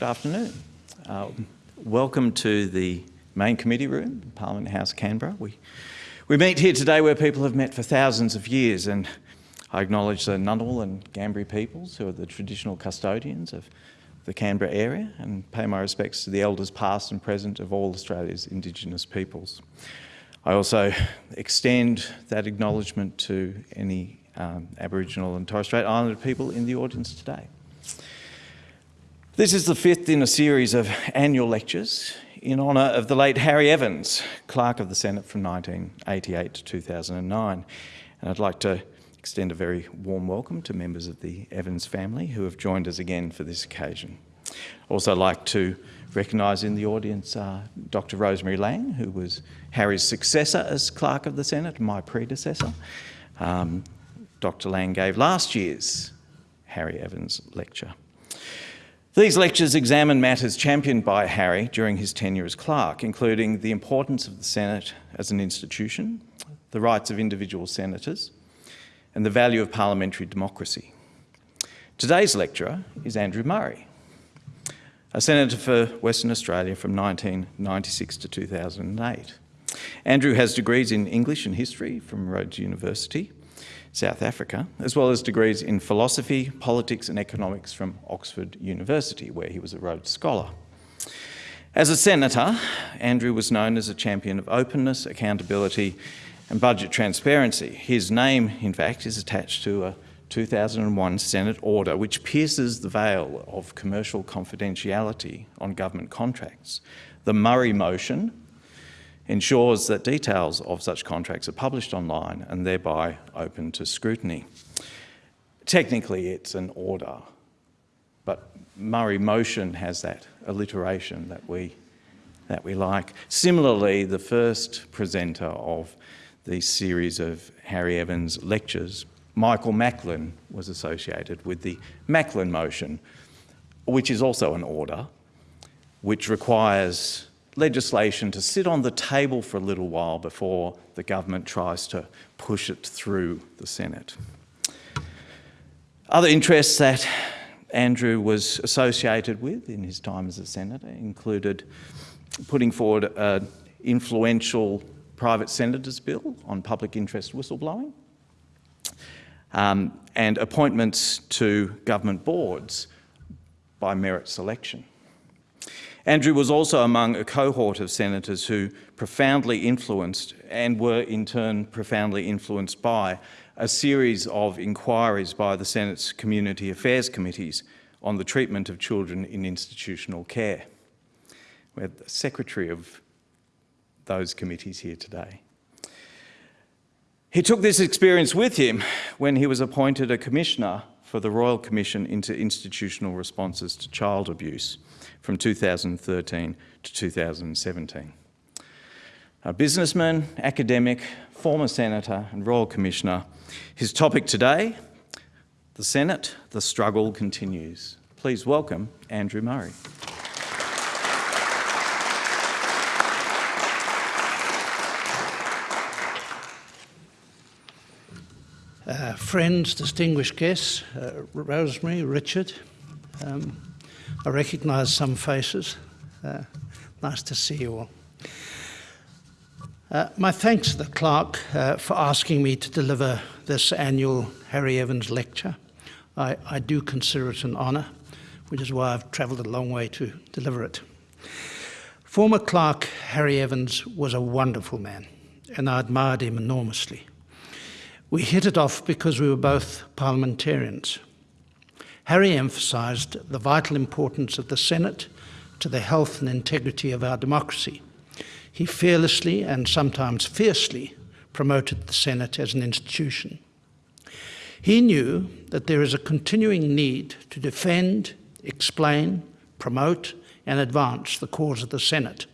Good afternoon. Uh, welcome to the main committee room, Parliament House, Canberra. We, we meet here today where people have met for thousands of years and I acknowledge the Ngunnawal and Ngambri peoples who are the traditional custodians of the Canberra area and pay my respects to the elders past and present of all Australia's Indigenous peoples. I also extend that acknowledgement to any um, Aboriginal and Torres Strait Islander people in the audience today. This is the fifth in a series of annual lectures in honour of the late Harry Evans, Clerk of the Senate from 1988 to 2009. And I'd like to extend a very warm welcome to members of the Evans family who have joined us again for this occasion. Also like to recognise in the audience uh, Dr Rosemary Laing, who was Harry's successor as Clerk of the Senate, my predecessor. Um, Dr Laing gave last year's Harry Evans lecture. These lectures examine matters championed by Harry during his tenure as clerk, including the importance of the Senate as an institution, the rights of individual senators, and the value of parliamentary democracy. Today's lecturer is Andrew Murray, a senator for Western Australia from 1996 to 2008. Andrew has degrees in English and history from Rhodes University South Africa, as well as degrees in philosophy, politics and economics from Oxford University, where he was a Rhodes Scholar. As a senator, Andrew was known as a champion of openness, accountability and budget transparency. His name, in fact, is attached to a 2001 Senate order which pierces the veil of commercial confidentiality on government contracts. The Murray motion ensures that details of such contracts are published online and thereby open to scrutiny. Technically, it's an order, but Murray motion has that alliteration that we, that we like. Similarly, the first presenter of the series of Harry Evans lectures, Michael Macklin was associated with the Macklin motion, which is also an order, which requires legislation to sit on the table for a little while before the government tries to push it through the Senate. Other interests that Andrew was associated with in his time as a senator included putting forward an influential private senator's bill on public interest whistleblowing um, and appointments to government boards by merit selection. Andrew was also among a cohort of senators who profoundly influenced and were in turn profoundly influenced by a series of inquiries by the Senate's Community Affairs Committees on the treatment of children in institutional care. We have the secretary of those committees here today. He took this experience with him when he was appointed a commissioner for the Royal Commission into Institutional Responses to Child Abuse from 2013 to 2017. A businessman, academic, former senator and royal commissioner. His topic today, the Senate, the struggle continues. Please welcome Andrew Murray. Uh, friends, distinguished guests, uh, Rosemary, Richard, um, I recognise some faces. Uh, nice to see you all. Uh, my thanks to the clerk uh, for asking me to deliver this annual Harry Evans lecture. I, I do consider it an honour, which is why I've travelled a long way to deliver it. Former clerk Harry Evans was a wonderful man, and I admired him enormously. We hit it off because we were both parliamentarians. Harry emphasised the vital importance of the Senate to the health and integrity of our democracy. He fearlessly and sometimes fiercely promoted the Senate as an institution. He knew that there is a continuing need to defend, explain, promote and advance the cause of the Senate,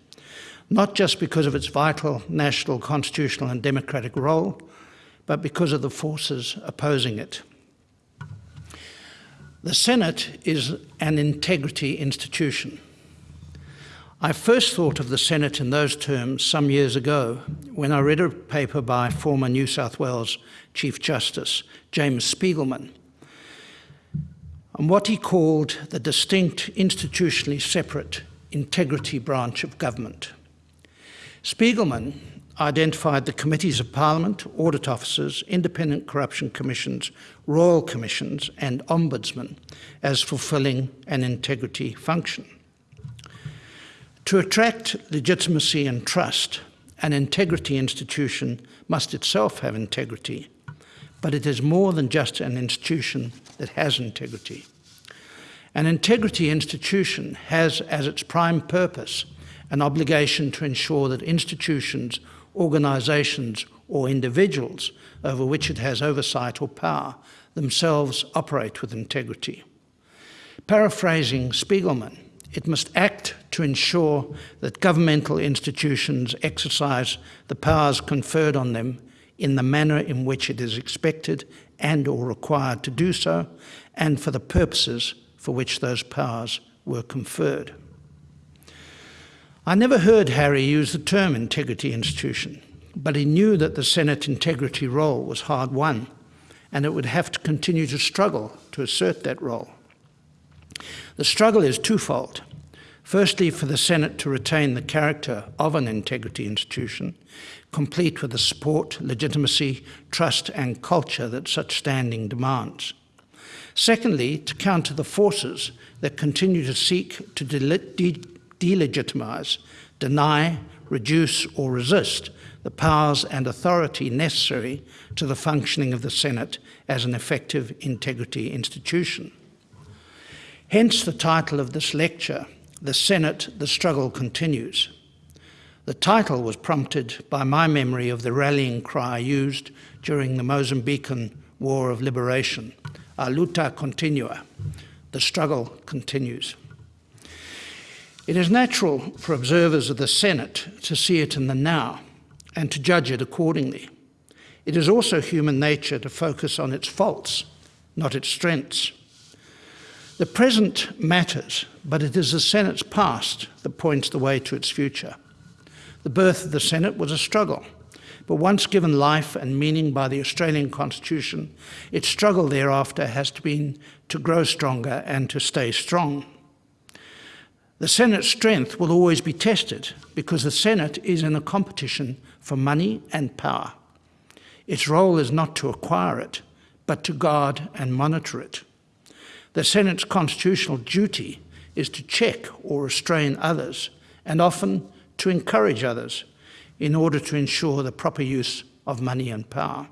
not just because of its vital national, constitutional and democratic role, but because of the forces opposing it. The Senate is an integrity institution. I first thought of the Senate in those terms some years ago when I read a paper by former New South Wales Chief Justice James Spigelman on what he called the distinct, institutionally separate integrity branch of government. Spigelman identified the committees of Parliament, audit officers, independent corruption commissions, royal commissions, and ombudsmen as fulfilling an integrity function. To attract legitimacy and trust, an integrity institution must itself have integrity, but it is more than just an institution that has integrity. An integrity institution has as its prime purpose an obligation to ensure that institutions, organisations or individuals over which it has oversight or power themselves operate with integrity. Paraphrasing Spigelman, it must act to ensure that governmental institutions exercise the powers conferred on them in the manner in which it is expected and or required to do so, and for the purposes for which those powers were conferred. I never heard Harry use the term integrity institution, but he knew that the Senate integrity role was hard won, and it would have to continue to struggle to assert that role. The struggle is twofold. Firstly, for the Senate to retain the character of an integrity institution, complete with the support, legitimacy, trust, and culture that such standing demands. Secondly, to counter the forces that continue to seek to de delegitimize, deny, reduce, or resist the powers and authority necessary to the functioning of the Senate as an effective integrity institution. Hence the title of this lecture, The Senate, the Struggle Continues. The title was prompted by my memory of the rallying cry used during the Mozambican War of Liberation, A luta continua, the struggle continues. It is natural for observers of the Senate to see it in the now and to judge it accordingly. It is also human nature to focus on its faults, not its strengths. The present matters, but it is the Senate's past that points the way to its future. The birth of the Senate was a struggle, but once given life and meaning by the Australian Constitution, its struggle thereafter has been to grow stronger and to stay strong. The Senate's strength will always be tested because the Senate is in a competition for money and power. Its role is not to acquire it, but to guard and monitor it. The Senate's constitutional duty is to check or restrain others, and often to encourage others in order to ensure the proper use of money and power.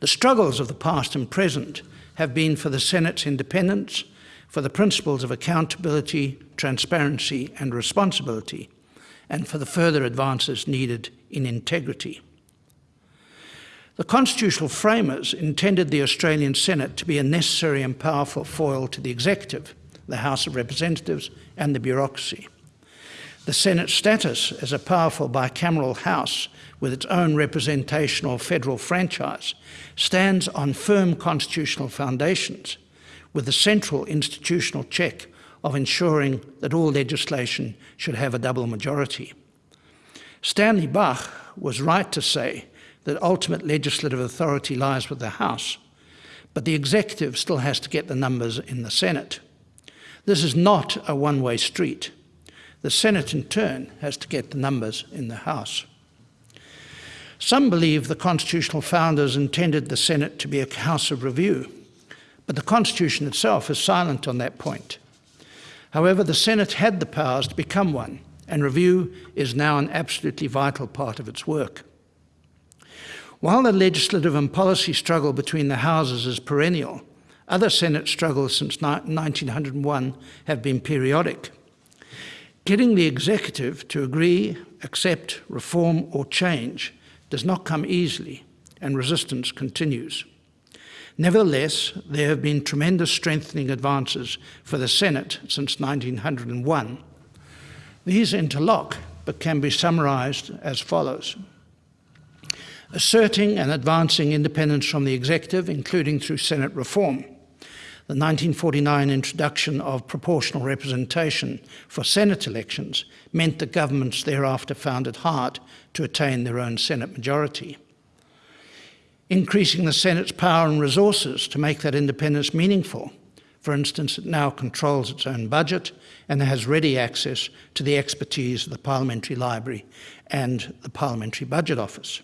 The struggles of the past and present have been for the Senate's independence, for the principles of accountability, transparency and responsibility, and for the further advances needed in integrity. The constitutional framers intended the Australian Senate to be a necessary and powerful foil to the executive, the House of Representatives and the bureaucracy. The Senate's status as a powerful bicameral House with its own representational federal franchise stands on firm constitutional foundations with the central institutional check of ensuring that all legislation should have a double majority. Stanley Bach was right to say that ultimate legislative authority lies with the House, but the executive still has to get the numbers in the Senate. This is not a one-way street. The Senate, in turn, has to get the numbers in the House. Some believe the constitutional founders intended the Senate to be a house of review, but the Constitution itself is silent on that point. However, the Senate had the powers to become one, and review is now an absolutely vital part of its work. While the legislative and policy struggle between the houses is perennial, other Senate struggles since 1901 have been periodic. Getting the executive to agree, accept, reform or change does not come easily, and resistance continues. Nevertheless, there have been tremendous strengthening advances for the Senate since 1901. These interlock, but can be summarised as follows. Asserting and advancing independence from the executive, including through Senate reform. The 1949 introduction of proportional representation for Senate elections meant that governments thereafter found it hard to attain their own Senate majority increasing the Senate's power and resources to make that independence meaningful For instance, it now controls its own budget and has ready access to the expertise of the Parliamentary Library and the Parliamentary Budget Office.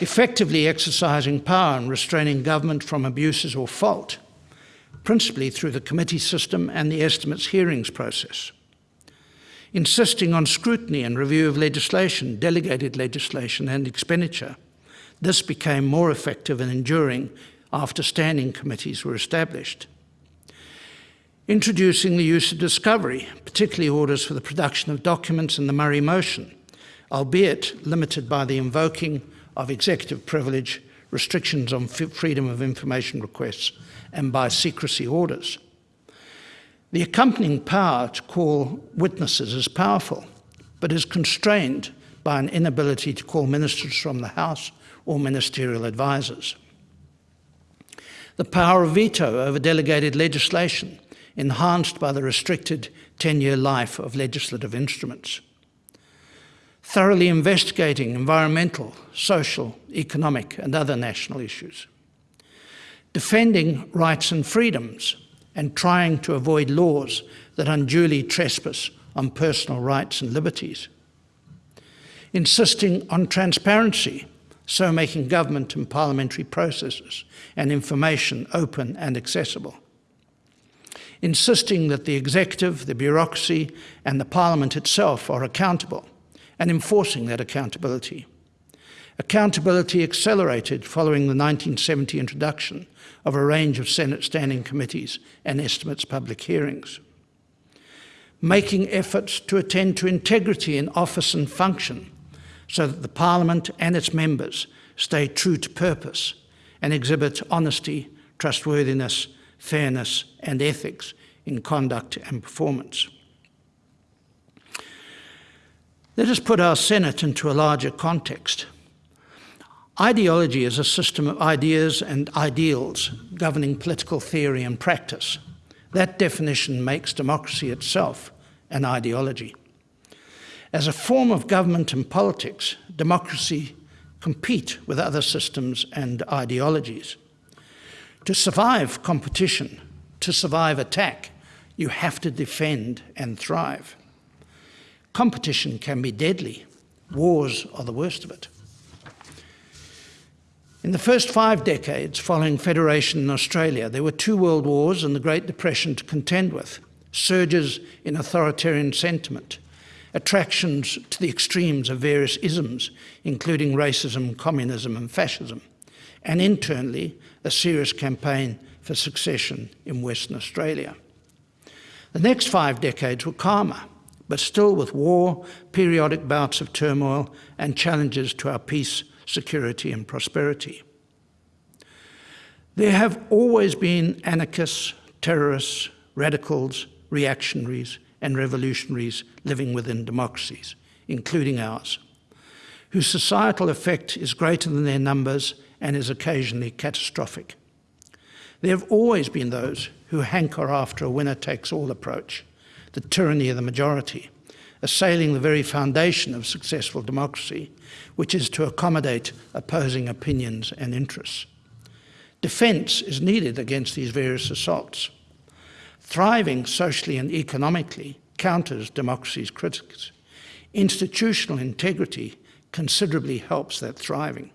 Effectively exercising power and restraining government from abuses or fault, principally through the committee system and the estimates hearings process. Insisting on scrutiny and review of legislation, delegated legislation and expenditure. This became more effective and enduring after standing committees were established introducing the use of discovery, particularly orders for the production of documents in the Murray motion, albeit limited by the invoking of executive privilege, restrictions on freedom of information requests, and by secrecy orders. The accompanying power to call witnesses is powerful, but is constrained by an inability to call ministers from the House or ministerial advisers. The power of veto over delegated legislation enhanced by the restricted 10-year life of legislative instruments. Thoroughly investigating environmental, social, economic and other national issues. Defending rights and freedoms and trying to avoid laws that unduly trespass on personal rights and liberties. Insisting on transparency, so making government and parliamentary processes and information open and accessible insisting that the executive, the bureaucracy, and the parliament itself are accountable, and enforcing that accountability. Accountability accelerated following the 1970 introduction of a range of Senate standing committees and estimates public hearings. Making efforts to attend to integrity in office and function so that the Parliament and its members stay true to purpose and exhibit honesty, trustworthiness, fairness and ethics in conduct and performance. Let us put our Senate into a larger context. Ideology is a system of ideas and ideals governing political theory and practice. That definition makes democracy itself an ideology. As a form of government and politics, democracy compete with other systems and ideologies. To survive competition, to survive attack, you have to defend and thrive. Competition can be deadly. Wars are the worst of it. In the first five decades following Federation in Australia, there were two world wars and the Great Depression to contend with, surges in authoritarian sentiment, attractions to the extremes of various isms, including racism, communism and fascism, and internally, a serious campaign for succession in Western Australia. The next five decades were calmer, but still with war, periodic bouts of turmoil, and challenges to our peace, security, and prosperity. There have always been anarchists, terrorists, radicals, reactionaries, and revolutionaries living within democracies, including ours, whose societal effect is greater than their numbers and is occasionally catastrophic. There have always been those who hanker after a winner-takes-all approach, the tyranny of the majority, assailing the very foundation of successful democracy, which is to accommodate opposing opinions and interests. Defence is needed against these various assaults. Thriving socially and economically counters democracy's critics. Institutional integrity considerably helps that thriving.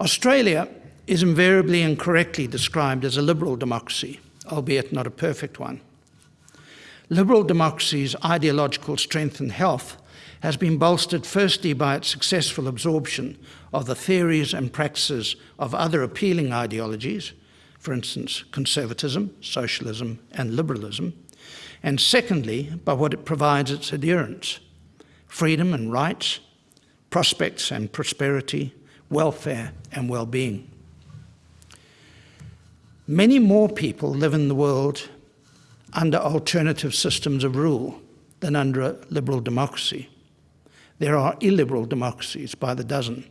Australia is invariably and correctly described as a liberal democracy, albeit not a perfect one. Liberal democracy's ideological strength and health has been bolstered firstly by its successful absorption of the theories and practices of other appealing ideologies, for instance, conservatism, socialism, and liberalism, and secondly, by what it provides its adherents, freedom and rights, prospects and prosperity, welfare and well-being. Many more people live in the world under alternative systems of rule than under a liberal democracy. There are illiberal democracies by the dozen,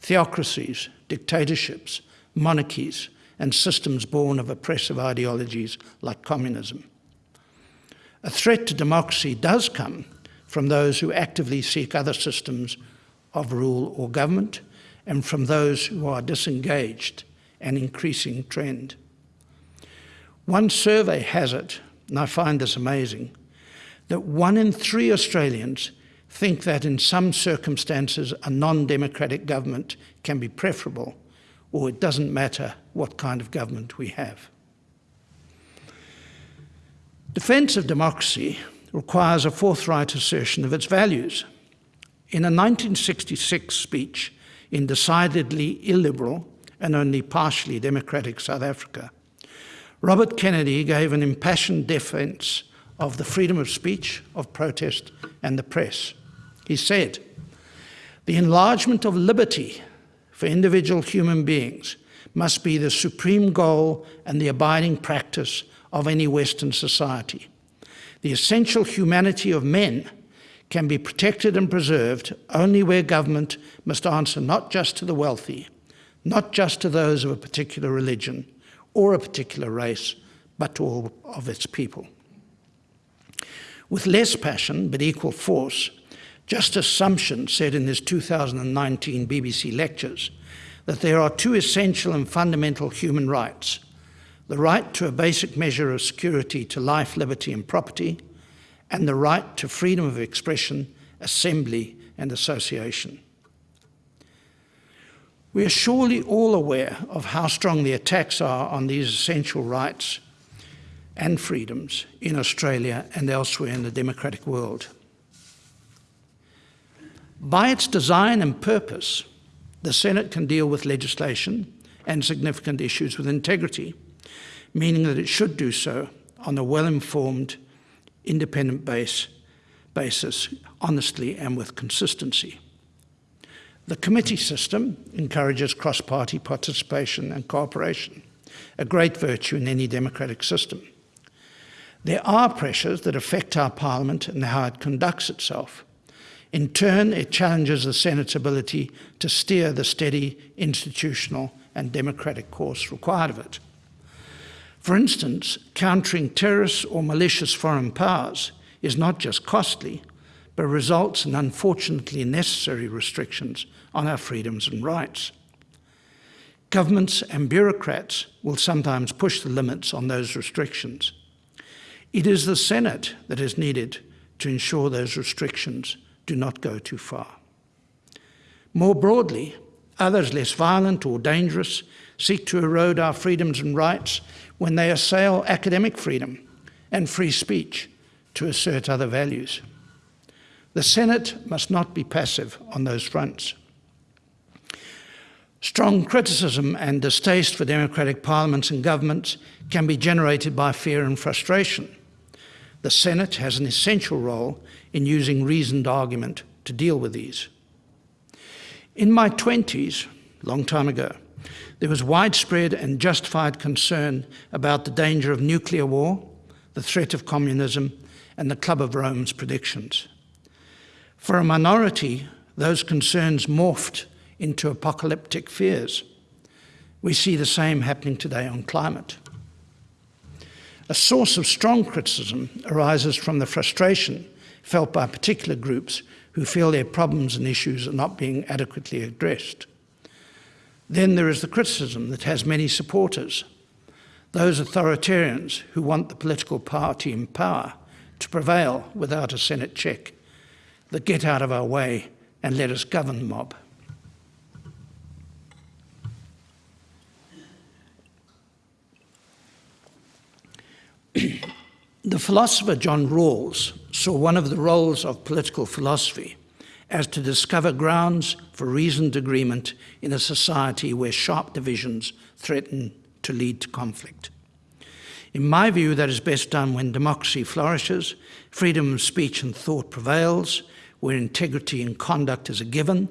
theocracies, dictatorships, monarchies, and systems born of oppressive ideologies like communism. A threat to democracy does come from those who actively seek other systems of rule or government and from those who are disengaged, an increasing trend. One survey has it, and I find this amazing, that one in three Australians think that in some circumstances a non-democratic government can be preferable, or it doesn't matter what kind of government we have. Defence of democracy requires a forthright assertion of its values. In a 1966 speech in decidedly illiberal and only partially democratic South Africa, Robert Kennedy gave an impassioned defence of the freedom of speech, of protest, and the press. He said, The enlargement of liberty for individual human beings must be the supreme goal and the abiding practice of any Western society. The essential humanity of men can be protected and preserved only where government must answer not just to the wealthy, not just to those of a particular religion or a particular race, but to all of its people. With less passion but equal force, Justice Sumption said in his 2019 BBC lectures that there are two essential and fundamental human rights the right to a basic measure of security to life, liberty, and property, and the right to freedom of expression, assembly, and association. We are surely all aware of how strong the attacks are on these essential rights and freedoms in Australia and elsewhere in the democratic world. By its design and purpose, the Senate can deal with legislation and significant issues with integrity meaning that it should do so on a well-informed, independent base, basis, honestly and with consistency. The committee system encourages cross-party participation and cooperation, a great virtue in any democratic system. There are pressures that affect our parliament and how it conducts itself. In turn, it challenges the Senate's ability to steer the steady institutional and democratic course required of it. For instance, countering terrorists or malicious foreign powers is not just costly, but results in unfortunately necessary restrictions on our freedoms and rights. Governments and bureaucrats will sometimes push the limits on those restrictions. It is the Senate that is needed to ensure those restrictions do not go too far. More broadly, others less violent or dangerous seek to erode our freedoms and rights when they assail academic freedom and free speech to assert other values. The Senate must not be passive on those fronts. Strong criticism and distaste for democratic parliaments and governments can be generated by fear and frustration. The Senate has an essential role in using reasoned argument to deal with these. In my 20s, long time ago, there was widespread and justified concern about the danger of nuclear war, the threat of communism, and the Club of Rome's predictions. For a minority, those concerns morphed into apocalyptic fears. We see the same happening today on climate. A source of strong criticism arises from the frustration felt by particular groups who feel their problems and issues are not being adequately addressed. Then there is the criticism that has many supporters, those authoritarians who want the political party in power to prevail without a Senate check, the get out of our way and let us govern mob. The philosopher John Rawls saw one of the roles of political philosophy as to discover grounds for reasoned agreement in a society where sharp divisions threaten to lead to conflict. In my view, that is best done when democracy flourishes, freedom of speech and thought prevails, where integrity and conduct is a given,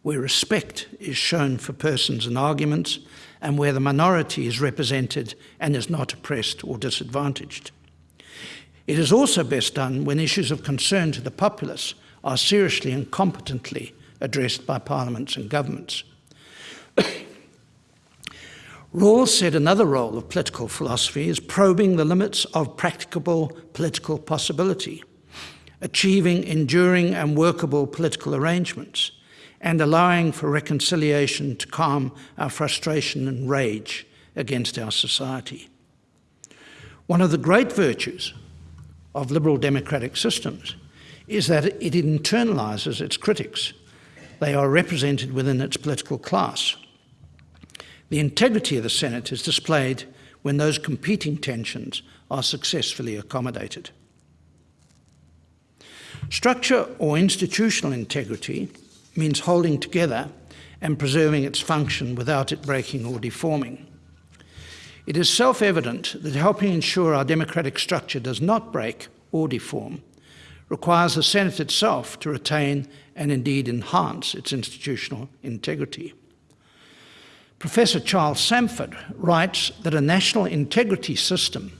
where respect is shown for persons and arguments, and where the minority is represented and is not oppressed or disadvantaged. It is also best done when issues of concern to the populace are seriously and competently addressed by parliaments and governments. Rawls said another role of political philosophy is probing the limits of practicable political possibility, achieving enduring and workable political arrangements, and allowing for reconciliation to calm our frustration and rage against our society. One of the great virtues of liberal democratic systems is that it internalises its critics. They are represented within its political class. The integrity of the Senate is displayed when those competing tensions are successfully accommodated. Structure or institutional integrity means holding together and preserving its function without it breaking or deforming. It is self-evident that helping ensure our democratic structure does not break or deform requires the Senate itself to retain and indeed enhance its institutional integrity. Professor Charles Sampford writes that a national integrity system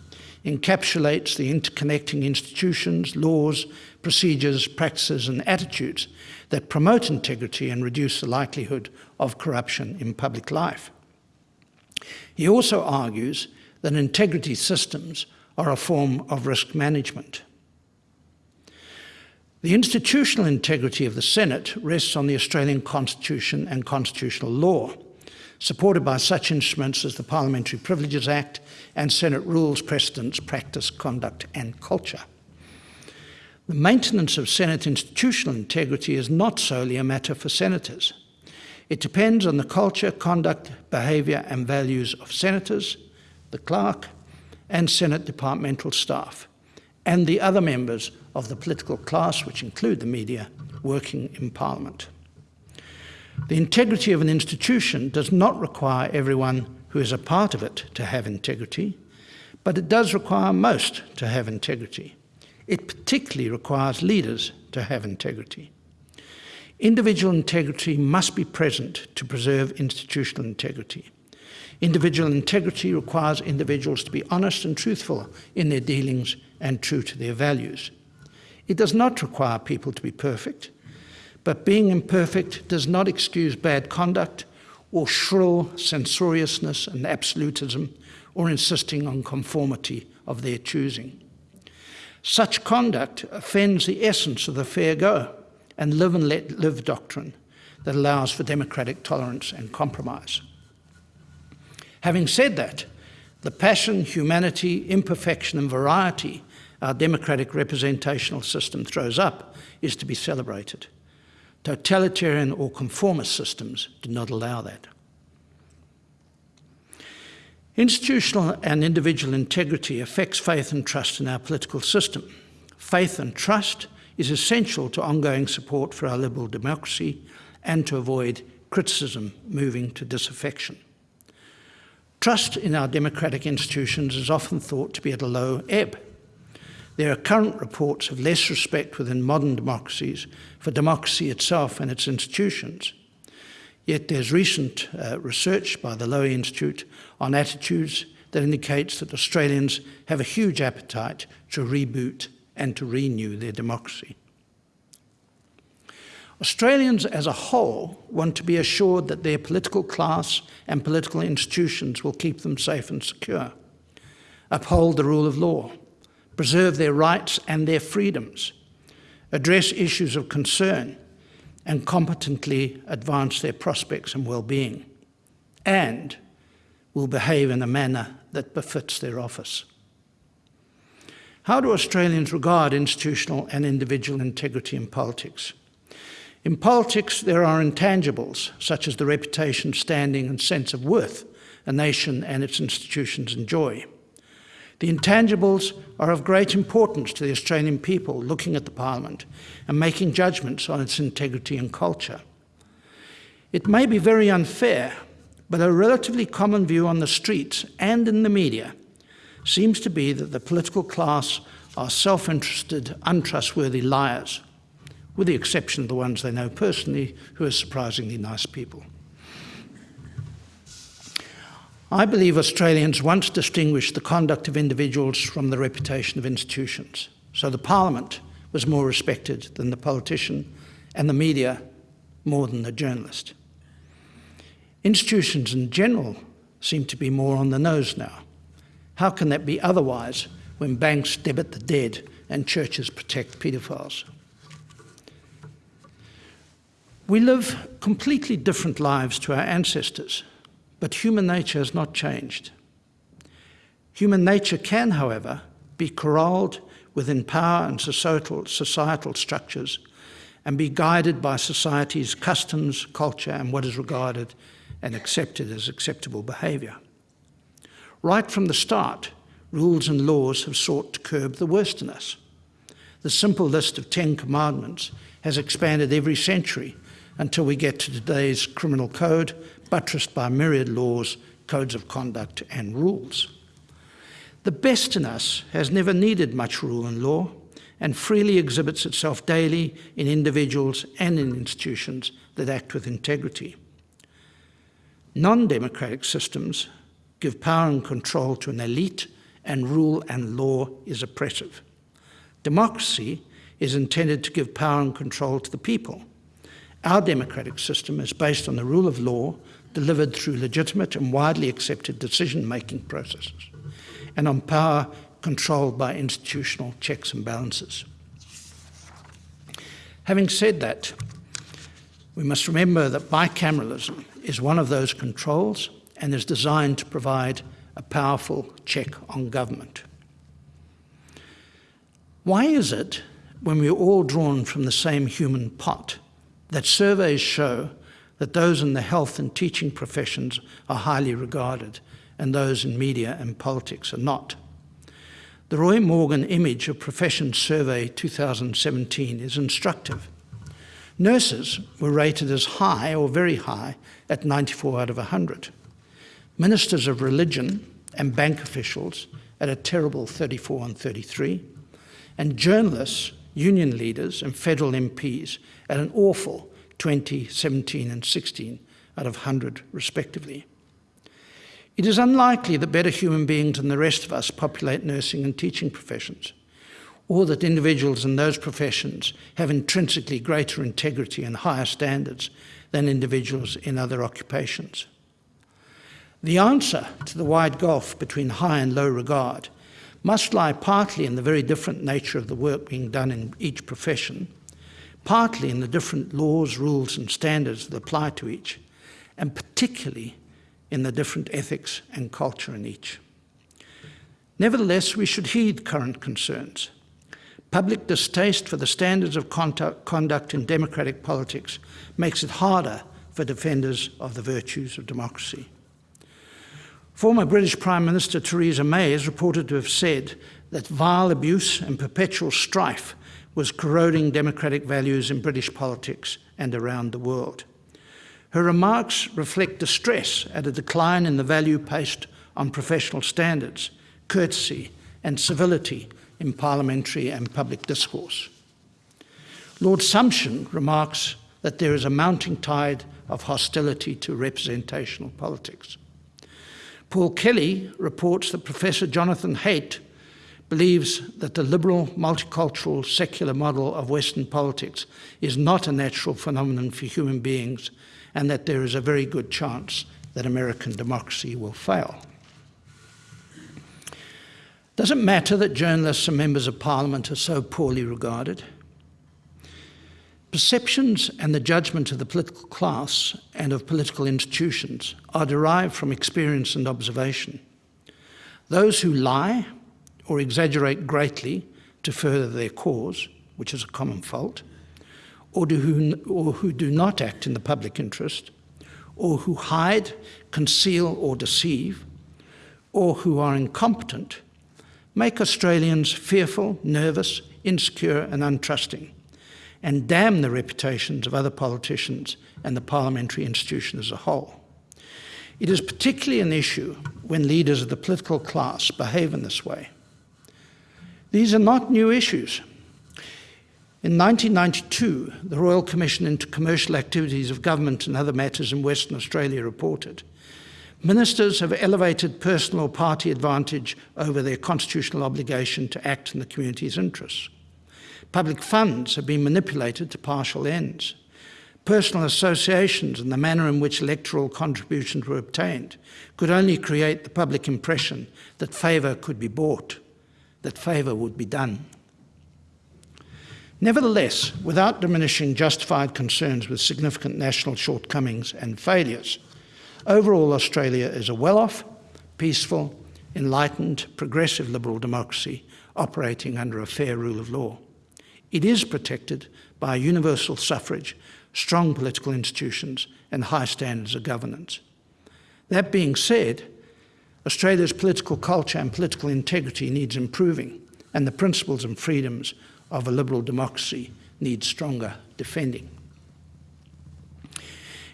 encapsulates the interconnecting institutions, laws, procedures, practices and attitudes that promote integrity and reduce the likelihood of corruption in public life. He also argues that integrity systems are a form of risk management. The institutional integrity of the Senate rests on the Australian Constitution and constitutional law, supported by such instruments as the Parliamentary Privileges Act and Senate rules, precedents, practice, conduct and culture. The maintenance of Senate institutional integrity is not solely a matter for senators. It depends on the culture, conduct, behaviour and values of senators, the clerk and Senate departmental staff, and the other members of the political class, which include the media, working in Parliament. The integrity of an institution does not require everyone who is a part of it to have integrity, but it does require most to have integrity. It particularly requires leaders to have integrity. Individual integrity must be present to preserve institutional integrity. Individual integrity requires individuals to be honest and truthful in their dealings and true to their values. It does not require people to be perfect, but being imperfect does not excuse bad conduct or shrill censoriousness and absolutism or insisting on conformity of their choosing. Such conduct offends the essence of the fair go and live and let live doctrine that allows for democratic tolerance and compromise. Having said that, the passion, humanity, imperfection and variety our democratic representational system throws up is to be celebrated. Totalitarian or conformist systems do not allow that. Institutional and individual integrity affects faith and trust in our political system. Faith and trust is essential to ongoing support for our liberal democracy and to avoid criticism moving to disaffection. Trust in our democratic institutions is often thought to be at a low ebb. There are current reports of less respect within modern democracies for democracy itself and its institutions. Yet there's recent uh, research by the Lowy Institute on attitudes that indicates that Australians have a huge appetite to reboot and to renew their democracy. Australians as a whole want to be assured that their political class and political institutions will keep them safe and secure, uphold the rule of law, preserve their rights and their freedoms, address issues of concern, and competently advance their prospects and well-being, and will behave in a manner that befits their office. How do Australians regard institutional and individual integrity in politics? In politics, there are intangibles, such as the reputation, standing and sense of worth a nation and its institutions enjoy. The intangibles are of great importance to the Australian people looking at the Parliament and making judgments on its integrity and culture. It may be very unfair, but a relatively common view on the streets and in the media seems to be that the political class are self-interested, untrustworthy liars, with the exception of the ones they know personally, who are surprisingly nice people. I believe Australians once distinguished the conduct of individuals from the reputation of institutions. So the Parliament was more respected than the politician and the media more than the journalist. Institutions in general seem to be more on the nose now. How can that be otherwise when banks debit the dead and churches protect paedophiles? We live completely different lives to our ancestors but human nature has not changed. Human nature can, however, be corralled within power and societal, societal structures and be guided by society's customs, culture, and what is regarded and accepted as acceptable behaviour. Right from the start, rules and laws have sought to curb the worst in us. The simple list of Ten Commandments has expanded every century until we get to today's criminal code, buttressed by myriad laws, codes of conduct, and rules. The best in us has never needed much rule and law and freely exhibits itself daily in individuals and in institutions that act with integrity. Non-democratic systems give power and control to an elite and rule and law is oppressive. Democracy is intended to give power and control to the people. Our democratic system is based on the rule of law delivered through legitimate and widely accepted decision-making processes and on power controlled by institutional checks and balances. Having said that, we must remember that bicameralism is one of those controls and is designed to provide a powerful check on government. Why is it, when we're all drawn from the same human pot, that surveys show that those in the health and teaching professions are highly regarded and those in media and politics are not? The Roy Morgan Image of Professions Survey 2017 is instructive. Nurses were rated as high or very high at 94 out of 100. Ministers of religion and bank officials at a terrible 34 and 33. And journalists, union leaders and federal MPs at an awful 20, 17 and 16 out of 100 respectively. It is unlikely that better human beings than the rest of us populate nursing and teaching professions, or that individuals in those professions have intrinsically greater integrity and higher standards than individuals in other occupations. The answer to the wide gulf between high and low regard must lie partly in the very different nature of the work being done in each profession, partly in the different laws, rules and standards that apply to each, and particularly in the different ethics and culture in each. Nevertheless, we should heed current concerns. Public distaste for the standards of conduct in democratic politics makes it harder for defenders of the virtues of democracy. Former British Prime Minister Theresa May is reported to have said that vile abuse and perpetual strife was corroding democratic values in British politics and around the world. Her remarks reflect distress at a decline in the value placed on professional standards, courtesy and civility in parliamentary and public discourse. Lord Sumption remarks that there is a mounting tide of hostility to representational politics. Paul Kelly reports that Professor Jonathan Haidt believes that the liberal, multicultural, secular model of Western politics is not a natural phenomenon for human beings and that there is a very good chance that American democracy will fail. Does it matter that journalists and members of parliament are so poorly regarded? Perceptions and the judgment of the political class and of political institutions are derived from experience and observation. Those who lie or exaggerate greatly to further their cause, which is a common fault, or, do who, or who do not act in the public interest, or who hide, conceal or deceive, or who are incompetent, make Australians fearful, nervous, insecure and untrusting, and damn the reputations of other politicians and the parliamentary institution as a whole. It is particularly an issue when leaders of the political class behave in this way. These are not new issues. In 1992, the Royal Commission into Commercial Activities of Government and Other Matters in Western Australia reported, Ministers have elevated personal or party advantage over their constitutional obligation to act in the community's interests. Public funds have been manipulated to partial ends. Personal associations and the manner in which electoral contributions were obtained could only create the public impression that favour could be bought, that favour would be done. Nevertheless, without diminishing justified concerns with significant national shortcomings and failures, overall Australia is a well-off, peaceful enlightened, progressive liberal democracy operating under a fair rule of law. It is protected by universal suffrage, strong political institutions, and high standards of governance. That being said, Australia's political culture and political integrity needs improving, and the principles and freedoms of a liberal democracy need stronger defending.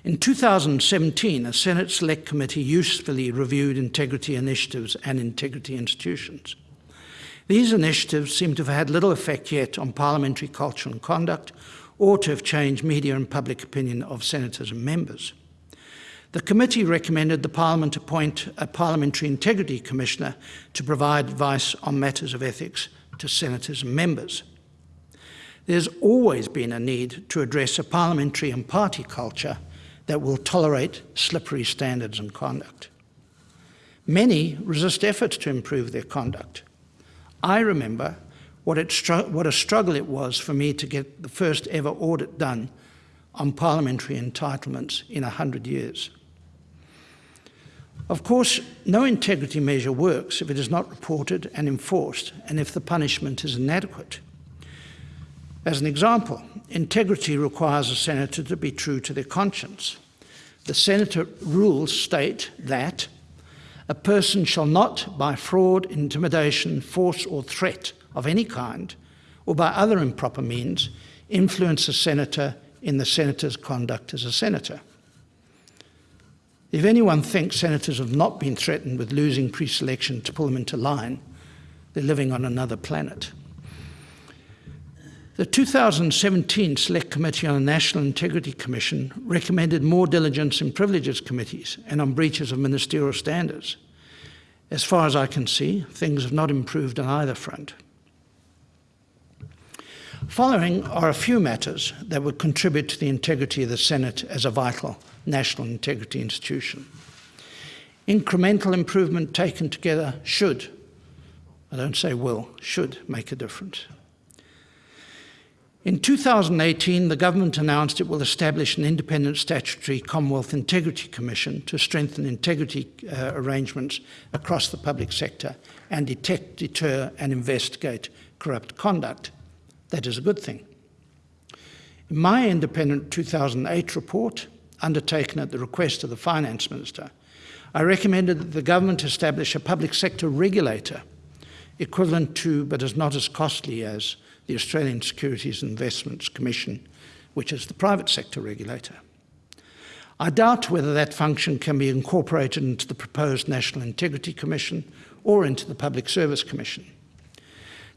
In 2017, a Senate Select Committee usefully reviewed integrity initiatives and integrity institutions. These initiatives seem to have had little effect yet on parliamentary culture and conduct, or to have changed media and public opinion of senators and members. The committee recommended the Parliament appoint a Parliamentary Integrity Commissioner to provide advice on matters of ethics to senators and members. There's always been a need to address a parliamentary and party culture that will tolerate slippery standards and conduct. Many resist efforts to improve their conduct. I remember what, what, a struggle it was for me to get the first ever audit done on parliamentary entitlements in a hundred years. Of course, no integrity measure works if it is not reported and enforced and if the punishment is inadequate. As an example, integrity requires a senator to be true to their conscience. The senator rules state that a person shall not, by fraud, intimidation, force or threat of any kind, or by other improper means, influence a senator in the senator's conduct as a senator. If anyone thinks senators have not been threatened with losing pre-selection to pull them into line, they're living on another planet. The 2017 Select Committee on the National Integrity Commission recommended more diligence in privileges committees and on breaches of ministerial standards. As far as I can see, things have not improved on either front. Following are a few matters that would contribute to the integrity of the Senate as a vital national integrity institution. Incremental improvement taken together should, I don't say will, should make a difference. In 2018, the government announced it will establish an independent statutory Commonwealth Integrity Commission to strengthen integrity uh, arrangements across the public sector and detect, deter and investigate corrupt conduct. That is a good thing. In my independent 2008 report, undertaken at the request of the Finance Minister, I recommended that the government establish a public sector regulator equivalent to, but is not as costly as, the Australian Securities Investments Commission, which is the private sector regulator. I doubt whether that function can be incorporated into the proposed National Integrity Commission or into the Public Service Commission.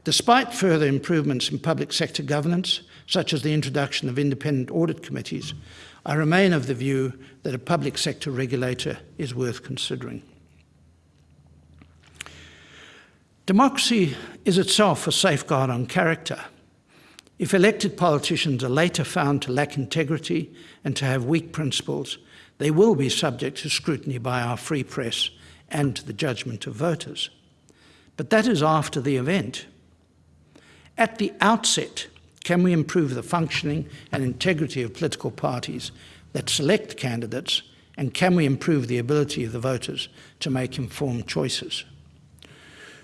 Despite further improvements in public sector governance, such as the introduction of independent audit committees, I remain of the view that a public sector regulator is worth considering. Democracy is itself a safeguard on character. If elected politicians are later found to lack integrity and to have weak principles, they will be subject to scrutiny by our free press and to the judgment of voters. But that is after the event. At the outset, can we improve the functioning and integrity of political parties that select candidates, and can we improve the ability of the voters to make informed choices?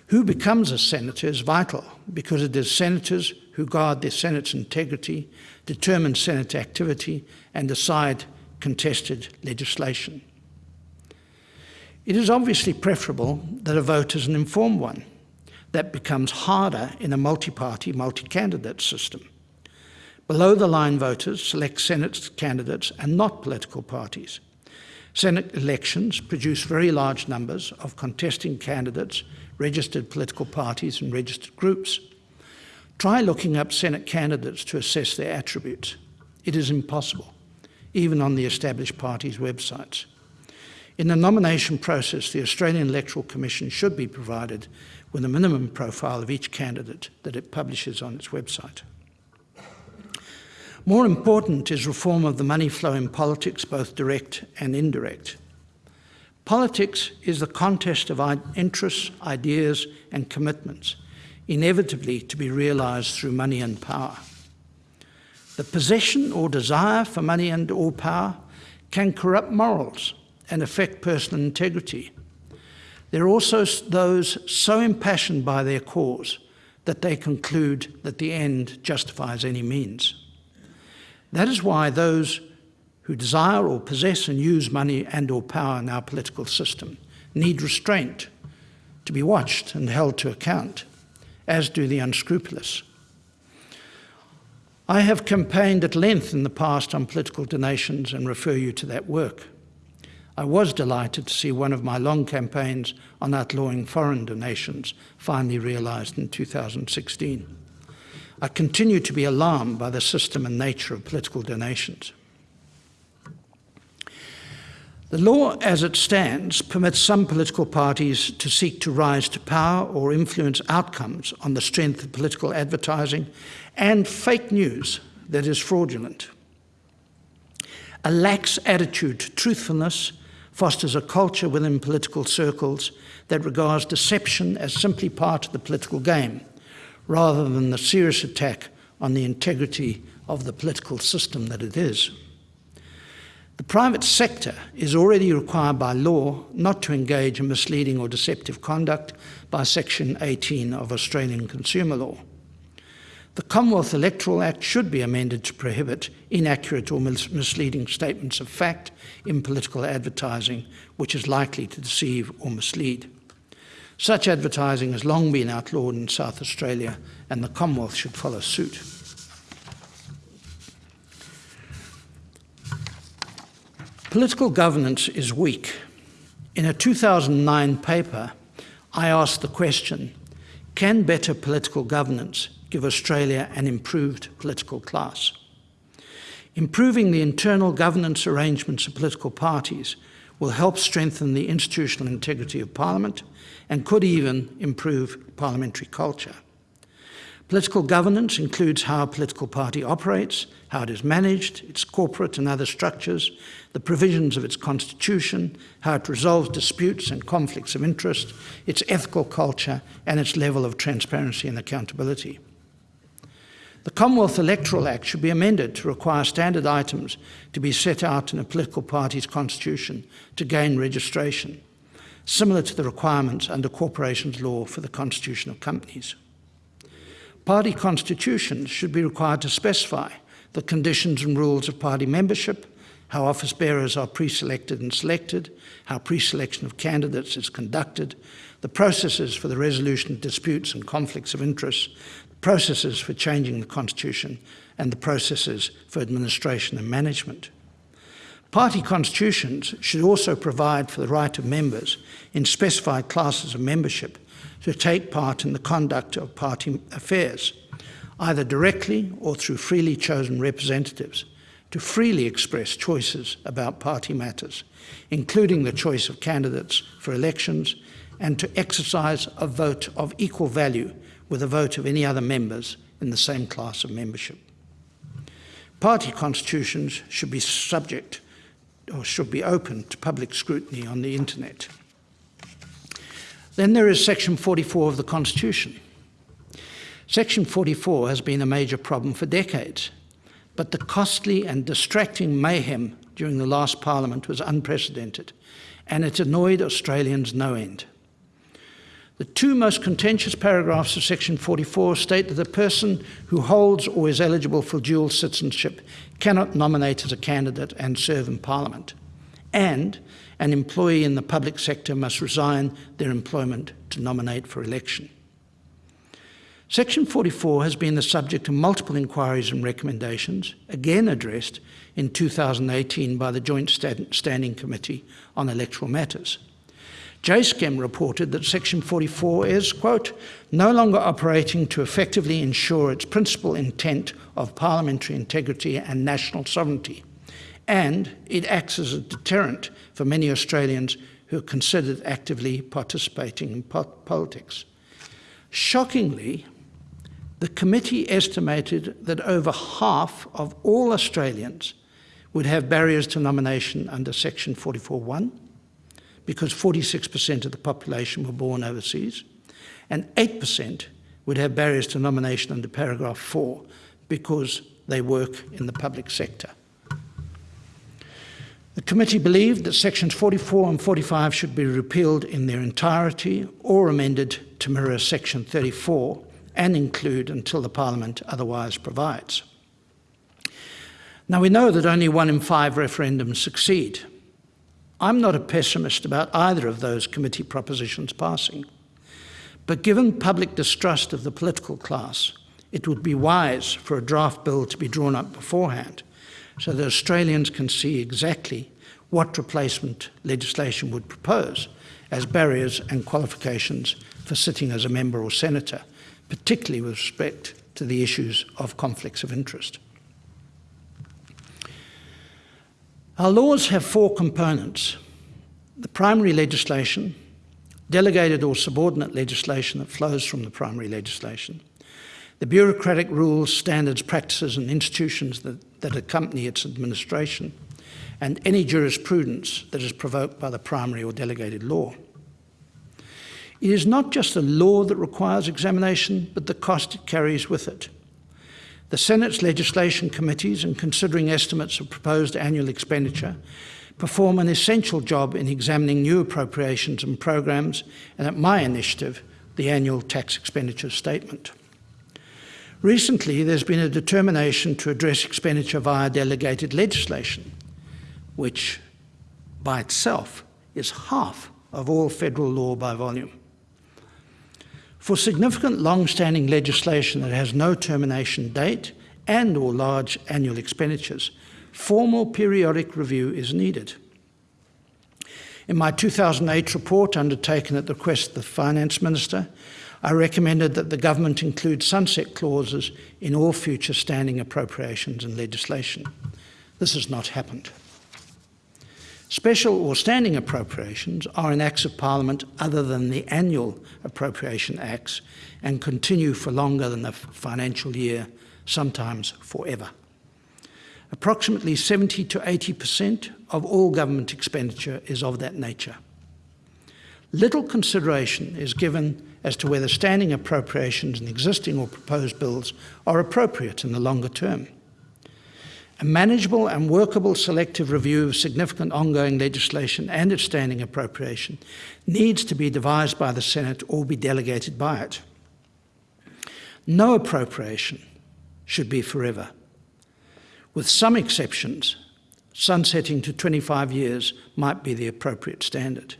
Who becomes a senator is vital because it is senators who guard their Senate's integrity, determine Senate activity, and decide contested legislation. It is obviously preferable that a vote is an informed one. That becomes harder in a multi-party, multi-candidate system. Below the line voters select Senate candidates and not political parties. Senate elections produce very large numbers of contesting candidates registered political parties and registered groups. Try looking up Senate candidates to assess their attributes. It is impossible, even on the established parties' websites. In the nomination process, the Australian Electoral Commission should be provided with a minimum profile of each candidate that it publishes on its website. More important is reform of the money flow in politics, both direct and indirect. Politics is the contest of interests, ideas and commitments, inevitably to be realised through money and power. The possession or desire for money and or power can corrupt morals and affect personal integrity. There are also those so impassioned by their cause that they conclude that the end justifies any means. That is why those who desire or possess and use money and or power in our political system need restraint to be watched and held to account, as do the unscrupulous. I have campaigned at length in the past on political donations and refer you to that work. I was delighted to see one of my long campaigns on outlawing foreign donations finally realised in 2016. I continue to be alarmed by the system and nature of political donations. The law as it stands permits some political parties to seek to rise to power or influence outcomes on the strength of political advertising and fake news that is fraudulent. A lax attitude to truthfulness fosters a culture within political circles that regards deception as simply part of the political game, rather than the serious attack on the integrity of the political system that it is. The private sector is already required by law not to engage in misleading or deceptive conduct by Section 18 of Australian Consumer Law. The Commonwealth Electoral Act should be amended to prohibit inaccurate or misleading statements of fact in political advertising, which is likely to deceive or mislead. Such advertising has long been outlawed in South Australia, and the Commonwealth should follow suit. Political governance is weak. In a 2009 paper, I asked the question, can better political governance give Australia an improved political class. Improving the internal governance arrangements of political parties will help strengthen the institutional integrity of Parliament and could even improve parliamentary culture. Political governance includes how a political party operates, how it is managed, its corporate and other structures, the provisions of its constitution, how it resolves disputes and conflicts of interest, its ethical culture, and its level of transparency and accountability. The Commonwealth Electoral Act should be amended to require standard items to be set out in a political party's constitution to gain registration, similar to the requirements under corporations law for the constitution of companies. Party constitutions should be required to specify the conditions and rules of party membership, how office bearers are pre-selected and selected, how pre-selection of candidates is conducted, the processes for the resolution of disputes and conflicts of interest, processes for changing the Constitution and the processes for administration and management. Party constitutions should also provide for the right of members in specified classes of membership to take part in the conduct of party affairs, either directly or through freely chosen representatives, to freely express choices about party matters, including the choice of candidates for elections, and to exercise a vote of equal value with a vote of any other members in the same class of membership. Party constitutions should be subject or should be open to public scrutiny on the internet. Then there is section 44 of the Constitution. Section 44 has been a major problem for decades, but the costly and distracting mayhem during the last parliament was unprecedented, and it annoyed Australians no end. The two most contentious paragraphs of section 44 state that a person who holds or is eligible for dual citizenship cannot nominate as a candidate and serve in parliament. And an employee in the public sector must resign their employment to nominate for election. Section 44 has been the subject of multiple inquiries and recommendations, again addressed in 2018 by the Joint Standing Committee on Electoral Matters. JSCEM reported that Section 44 is, quote, no longer operating to effectively ensure its principal intent of parliamentary integrity and national sovereignty, and it acts as a deterrent for many Australians who are considered actively participating in po politics. Shockingly, the committee estimated that over half of all Australians would have barriers to nomination under Section 44.1, because 46% of the population were born overseas, and 8% would have barriers to nomination under paragraph 4 because they work in the public sector. The committee believed that sections 44 and 45 should be repealed in their entirety or amended to mirror section 34 and include until the Parliament otherwise provides. Now we know that only one in five referendums succeed. I'm not a pessimist about either of those committee propositions passing. But given public distrust of the political class, it would be wise for a draft bill to be drawn up beforehand so that Australians can see exactly what replacement legislation would propose as barriers and qualifications for sitting as a member or senator, particularly with respect to the issues of conflicts of interest. Our laws have four components. The primary legislation, delegated or subordinate legislation that flows from the primary legislation, the bureaucratic rules, standards, practices and institutions that, that accompany its administration, and any jurisprudence that is provoked by the primary or delegated law. It is not just the law that requires examination, but the cost it carries with it. The Senate's legislation committees, in considering estimates of proposed annual expenditure, perform an essential job in examining new appropriations and programs, and at my initiative, the annual tax expenditure statement. Recently, there's been a determination to address expenditure via delegated legislation, which by itself is half of all federal law by volume. For significant long-standing legislation that has no termination date and or large annual expenditures, formal periodic review is needed. In my 2008 report undertaken at the request of the Finance Minister, I recommended that the government include sunset clauses in all future standing appropriations and legislation. This has not happened. Special or standing appropriations are in Acts of Parliament other than the annual Appropriation Acts and continue for longer than the financial year, sometimes forever. Approximately 70 to 80% of all government expenditure is of that nature. Little consideration is given as to whether standing appropriations in existing or proposed bills are appropriate in the longer term. A manageable and workable selective review of significant ongoing legislation and its standing appropriation needs to be devised by the Senate or be delegated by it. No appropriation should be forever. With some exceptions, sunsetting to 25 years might be the appropriate standard.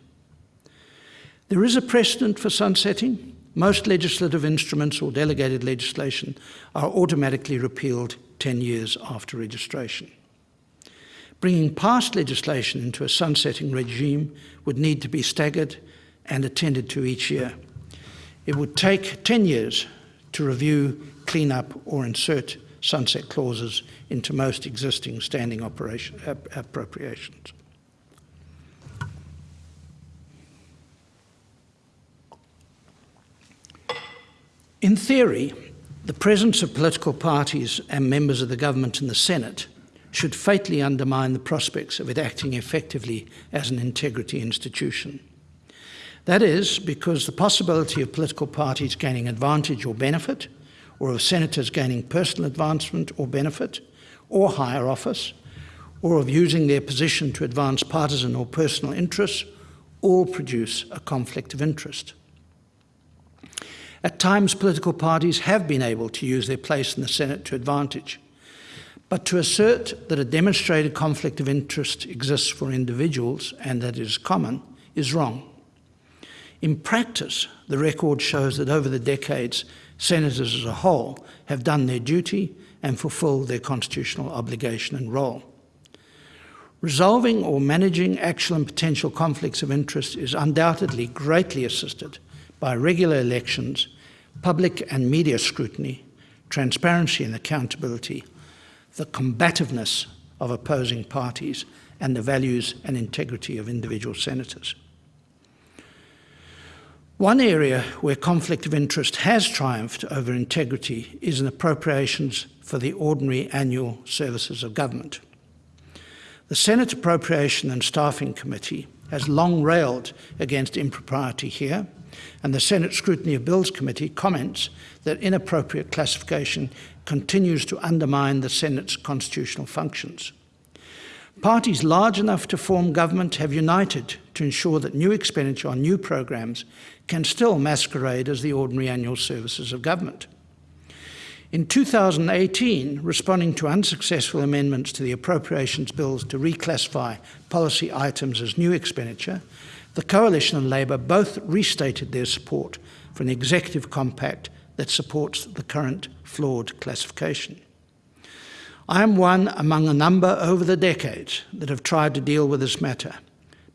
There is a precedent for sunsetting. Most legislative instruments or delegated legislation are automatically repealed 10 years after registration. Bringing past legislation into a sunsetting regime would need to be staggered and attended to each year. It would take 10 years to review, clean up or insert sunset clauses into most existing standing appropriations. In theory, the presence of political parties and members of the government in the Senate should fatally undermine the prospects of it acting effectively as an integrity institution. That is because the possibility of political parties gaining advantage or benefit, or of senators gaining personal advancement or benefit, or higher office, or of using their position to advance partisan or personal interests, all produce a conflict of interest. At times, political parties have been able to use their place in the Senate to advantage. But to assert that a demonstrated conflict of interest exists for individuals and that it is common is wrong. In practice, the record shows that over the decades, senators as a whole have done their duty and fulfilled their constitutional obligation and role. Resolving or managing actual and potential conflicts of interest is undoubtedly greatly assisted by regular elections public and media scrutiny, transparency and accountability, the combativeness of opposing parties, and the values and integrity of individual senators. One area where conflict of interest has triumphed over integrity is in appropriations for the ordinary annual services of government. The Senate Appropriation and Staffing Committee has long railed against impropriety here and the Senate Scrutiny of Bills Committee comments that inappropriate classification continues to undermine the Senate's constitutional functions. Parties large enough to form government have united to ensure that new expenditure on new programs can still masquerade as the ordinary annual services of government. In 2018, responding to unsuccessful amendments to the appropriations bills to reclassify policy items as new expenditure, the Coalition and Labor both restated their support for an executive compact that supports the current flawed classification. I am one among a number over the decades that have tried to deal with this matter,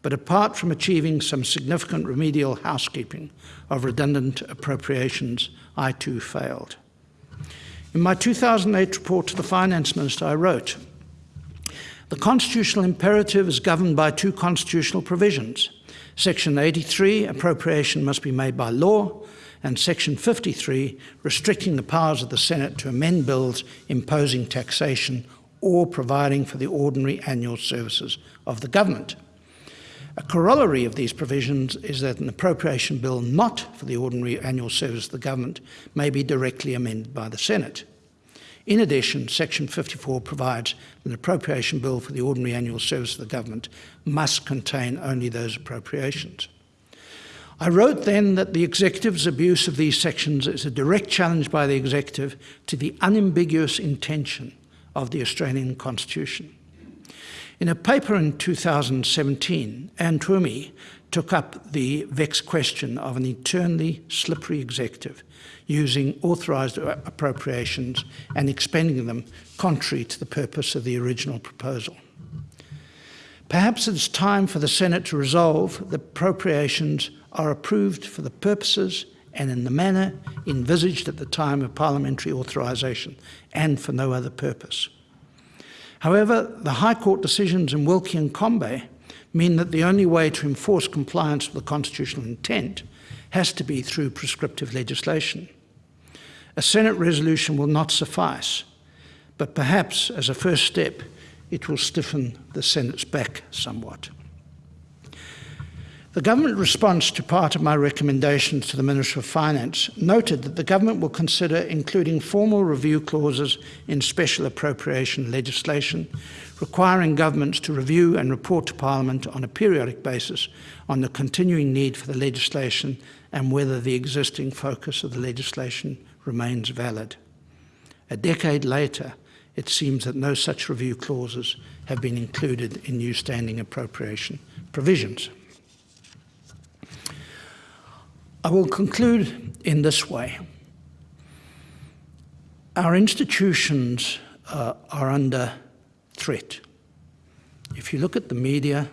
but apart from achieving some significant remedial housekeeping of redundant appropriations, I too failed. In my 2008 report to the Finance Minister, I wrote, the constitutional imperative is governed by two constitutional provisions. Section 83, appropriation must be made by law, and Section 53, restricting the powers of the Senate to amend bills imposing taxation or providing for the ordinary annual services of the government. A corollary of these provisions is that an appropriation bill not for the ordinary annual service of the government may be directly amended by the Senate. In addition, Section 54 provides that an appropriation bill for the ordinary annual service of the government must contain only those appropriations. I wrote then that the executive's abuse of these sections is a direct challenge by the executive to the unambiguous intention of the Australian Constitution. In a paper in 2017, Anne Twomey took up the vexed question of an eternally slippery executive using authorised appropriations and expending them contrary to the purpose of the original proposal. Perhaps it's time for the Senate to resolve that appropriations are approved for the purposes and in the manner envisaged at the time of parliamentary authorisation and for no other purpose. However, the High Court decisions in Wilkie and Combet mean that the only way to enforce compliance with the constitutional intent has to be through prescriptive legislation. A Senate resolution will not suffice, but perhaps as a first step, it will stiffen the Senate's back somewhat. The government response to part of my recommendations to the Minister of Finance noted that the government will consider including formal review clauses in special appropriation legislation, requiring governments to review and report to Parliament on a periodic basis on the continuing need for the legislation and whether the existing focus of the legislation remains valid. A decade later, it seems that no such review clauses have been included in new standing appropriation provisions. I will conclude in this way. Our institutions uh, are under threat. If you look at the media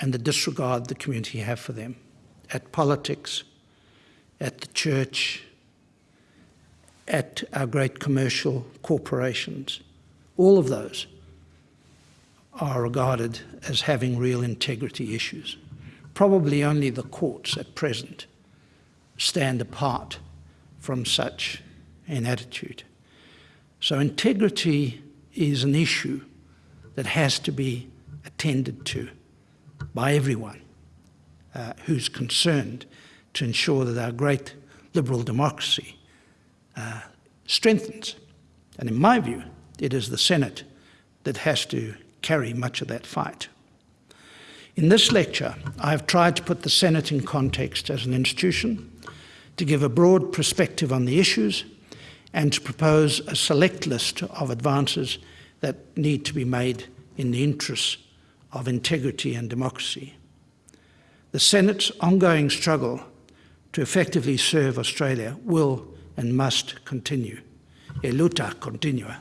and the disregard the community have for them, at politics, at the church, at our great commercial corporations, all of those are regarded as having real integrity issues. Probably only the courts at present stand apart from such an attitude. So integrity is an issue that has to be attended to by everyone uh, who's concerned to ensure that our great liberal democracy strengthens. And in my view, it is the Senate that has to carry much of that fight. In this lecture, I have tried to put the Senate in context as an institution, to give a broad perspective on the issues and to propose a select list of advances that need to be made in the interests of integrity and democracy. The Senate's ongoing struggle to effectively serve Australia will and must continue. E luta continua.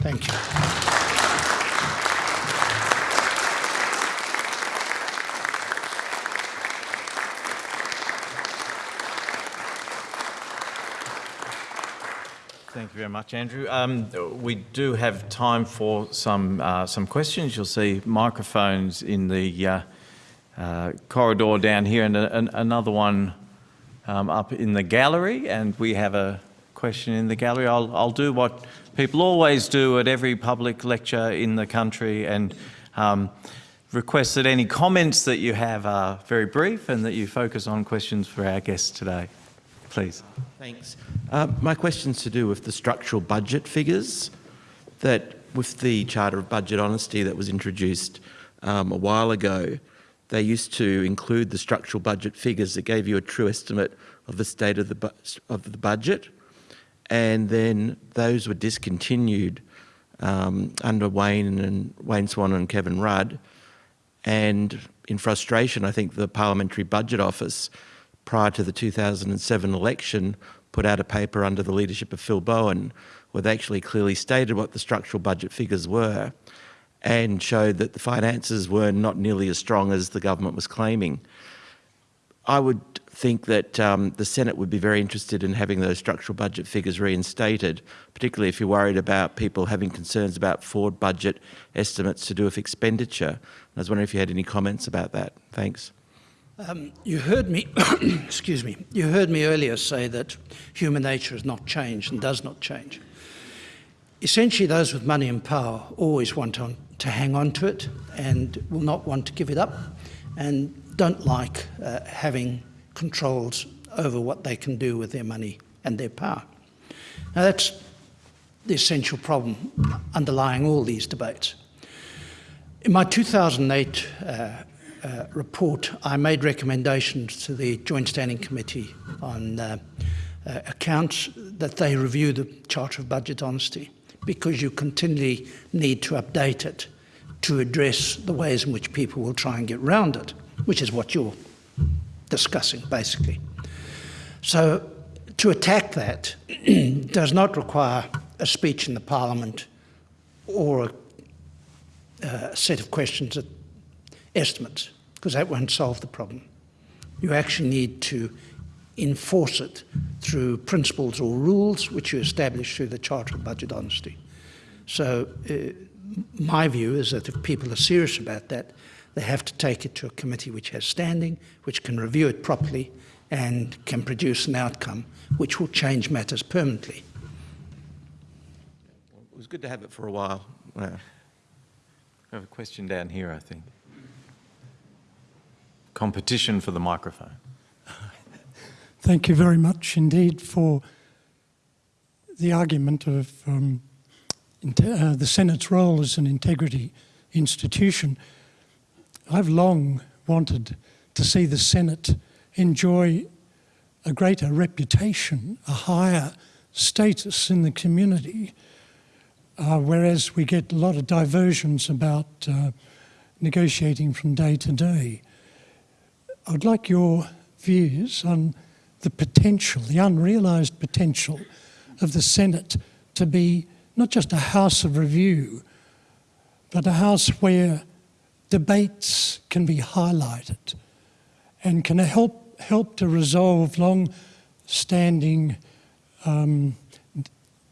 Thank you. Thank you very much, Andrew. Um, we do have time for some uh, some questions. You'll see microphones in the uh, uh, corridor down here and a, an, another one um, up in the gallery. And we have a question in the gallery. I'll, I'll do what people always do at every public lecture in the country and um, request that any comments that you have are very brief and that you focus on questions for our guests today. Please. Thanks. Uh, my question's to do with the structural budget figures that with the Charter of Budget Honesty that was introduced um, a while ago, they used to include the structural budget figures that gave you a true estimate of the state of the, of the budget. And then those were discontinued um, under Wayne and Wayne Swan and Kevin Rudd. And in frustration, I think the Parliamentary Budget Office, prior to the 2007 election, put out a paper under the leadership of Phil Bowen where they actually clearly stated what the structural budget figures were and showed that the finances were not nearly as strong as the government was claiming. I would think that um, the Senate would be very interested in having those structural budget figures reinstated, particularly if you're worried about people having concerns about forward budget estimates to do with expenditure. I was wondering if you had any comments about that. Thanks. Um, you heard me, excuse me, you heard me earlier say that human nature has not changed and does not change. Essentially, those with money and power always want to, to hang on to it and will not want to give it up and don't like uh, having controls over what they can do with their money and their power. Now, that's the essential problem underlying all these debates. In my 2008 uh, uh, report, I made recommendations to the Joint Standing Committee on uh, uh, Accounts that they review the Charter of Budget Honesty because you continually need to update it to address the ways in which people will try and get round it, which is what you're discussing, basically. So to attack that does not require a speech in the Parliament or a, uh, set of questions at estimates, because that won't solve the problem. You actually need to enforce it through principles or rules which you establish through the Charter of Budget Honesty. So uh, my view is that if people are serious about that, they have to take it to a committee which has standing, which can review it properly and can produce an outcome which will change matters permanently. It was good to have it for a while. Yeah. I have a question down here, I think. Competition for the microphone. Thank you very much indeed for the argument of um, uh, the Senate's role as an integrity institution. I've long wanted to see the Senate enjoy a greater reputation, a higher status in the community, uh, whereas we get a lot of diversions about uh, negotiating from day to day. I'd like your views on the potential, the unrealised potential of the Senate to be not just a house of review, but a house where debates can be highlighted and can help, help to resolve long-standing um,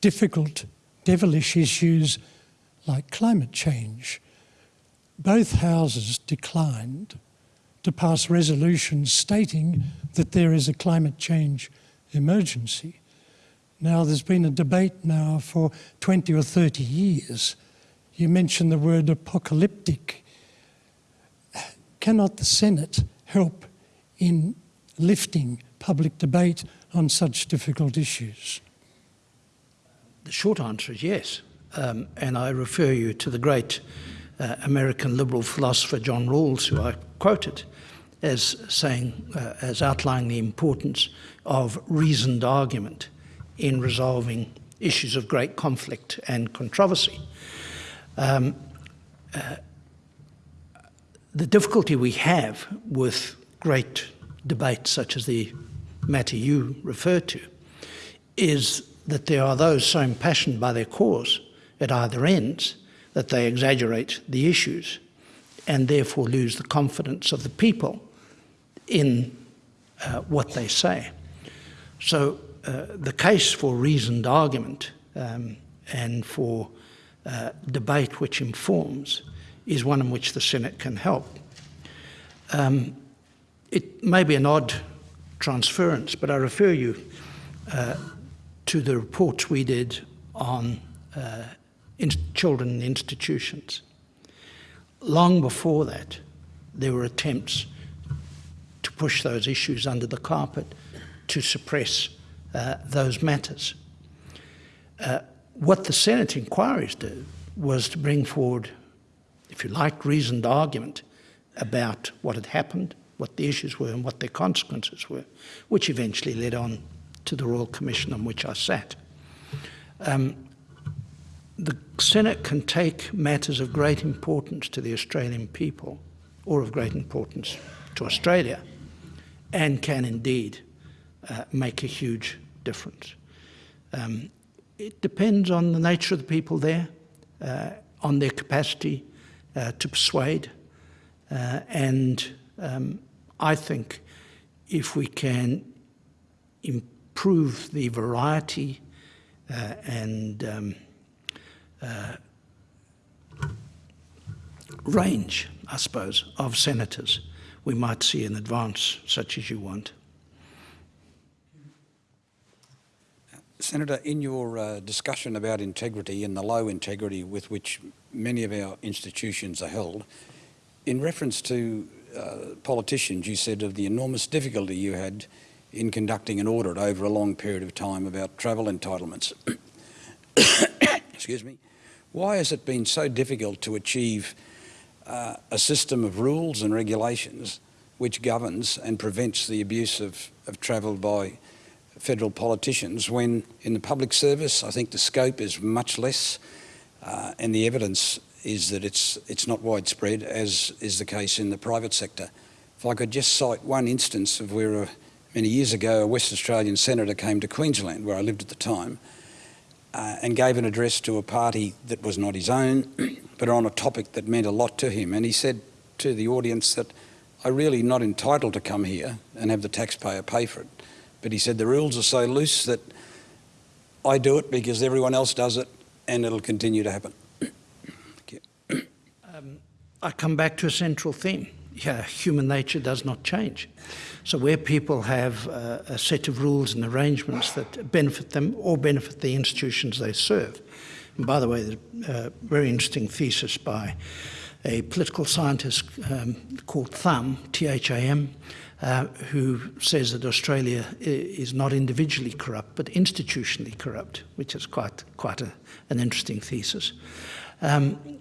difficult, devilish issues like climate change. Both houses declined to pass resolutions stating that there is a climate change emergency. Now, there's been a debate now for 20 or 30 years. You mentioned the word apocalyptic cannot the Senate help in lifting public debate on such difficult issues? The short answer is yes. Um, and I refer you to the great uh, American liberal philosopher John Rawls, who I quoted as saying, uh, as outlining the importance of reasoned argument in resolving issues of great conflict and controversy. Um, uh, the difficulty we have with great debates such as the matter you refer to is that there are those so impassioned by their cause at either ends that they exaggerate the issues and therefore lose the confidence of the people in uh, what they say. So uh, the case for reasoned argument um, and for uh, debate which informs is one in which the Senate can help. Um, it may be an odd transference, but I refer you uh, to the reports we did on uh, in children in institutions. Long before that, there were attempts push those issues under the carpet to suppress uh, those matters. Uh, what the Senate inquiries do was to bring forward, if you like, reasoned argument about what had happened, what the issues were, and what their consequences were, which eventually led on to the Royal Commission on which I sat. Um, the Senate can take matters of great importance to the Australian people, or of great importance to Australia, and can indeed uh, make a huge difference. Um, it depends on the nature of the people there, uh, on their capacity uh, to persuade, uh, and um, I think if we can improve the variety uh, and um, uh, range, I suppose, of senators, we might see an advance such as you want. Senator, in your uh, discussion about integrity and the low integrity with which many of our institutions are held, in reference to uh, politicians, you said of the enormous difficulty you had in conducting an audit over a long period of time about travel entitlements. Excuse me. Why has it been so difficult to achieve uh, a system of rules and regulations which governs and prevents the abuse of, of travel by federal politicians when in the public service I think the scope is much less uh, and the evidence is that it's, it's not widespread as is the case in the private sector. If I could just cite one instance of where a, many years ago a West Australian senator came to Queensland where I lived at the time uh, and gave an address to a party that was not his own but on a topic that meant a lot to him and he said to the audience that I'm really not entitled to come here and have the taxpayer pay for it but he said the rules are so loose that I do it because everyone else does it and it'll continue to happen. Um, I come back to a central theme. Yeah, human nature does not change. So where people have uh, a set of rules and arrangements that benefit them or benefit the institutions they serve. And by the way, there's a very interesting thesis by a political scientist um, called Tham, T-H-A-M, uh, who says that Australia is not individually corrupt, but institutionally corrupt, which is quite, quite a, an interesting thesis. Um,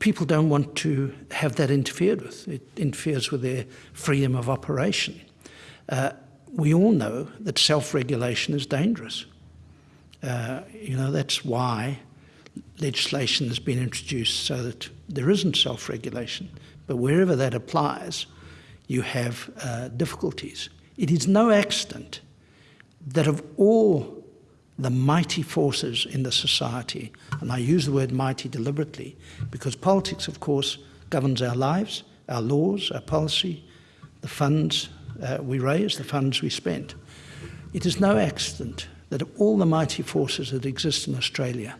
people don't want to have that interfered with. It interferes with their freedom of operation. Uh, we all know that self-regulation is dangerous. Uh, you know, that's why legislation has been introduced so that there isn't self-regulation. But wherever that applies, you have uh, difficulties. It is no accident that of all the mighty forces in the society, and I use the word mighty deliberately, because politics, of course, governs our lives, our laws, our policy, the funds uh, we raise, the funds we spend. It is no accident that of all the mighty forces that exist in Australia,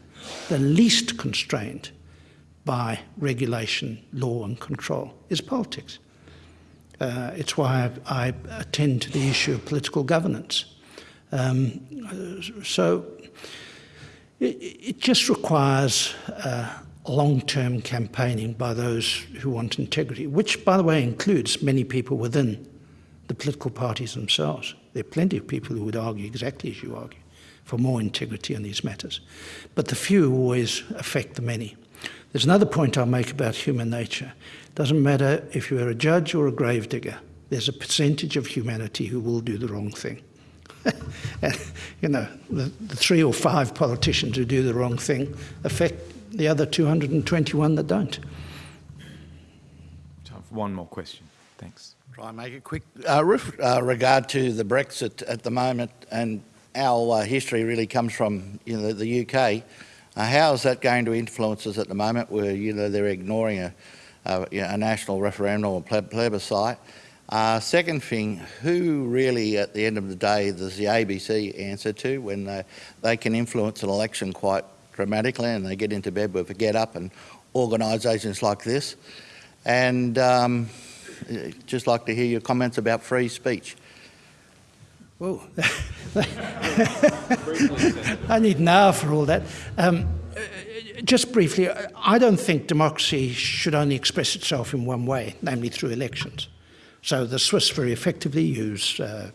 the least constrained by regulation, law and control is politics. Uh, it's why I, I, attend to the issue of political governance. Um, so it, it, just requires uh, long-term campaigning by those who want integrity, which, by the way, includes many people within the political parties themselves. There are plenty of people who would argue exactly as you argue for more integrity on these matters. But the few always affect the many. There's another point I'll make about human nature. It Doesn't matter if you're a judge or a gravedigger, there's a percentage of humanity who will do the wrong thing. And, you know, the, the, three or five politicians who do the wrong thing affect the other 221 that don't. Time for one more question. Thanks. Try and make it quick. Uh, with uh, regard to the Brexit at the moment, and our uh, history really comes from you know, the UK, uh, how is that going to influence us at the moment where you know, they're ignoring a uh, you know, a national referendum or plebiscite. Uh, second thing, who really at the end of the day does the ABC answer to when they, they can influence an election quite dramatically and they get into bed with a GetUp and organisations like this? And um, just like to hear your comments about free speech. Whoa. I need hour for all that. Um, just briefly, I don't think democracy should only express itself in one way, namely through elections. So the Swiss very effectively use uh,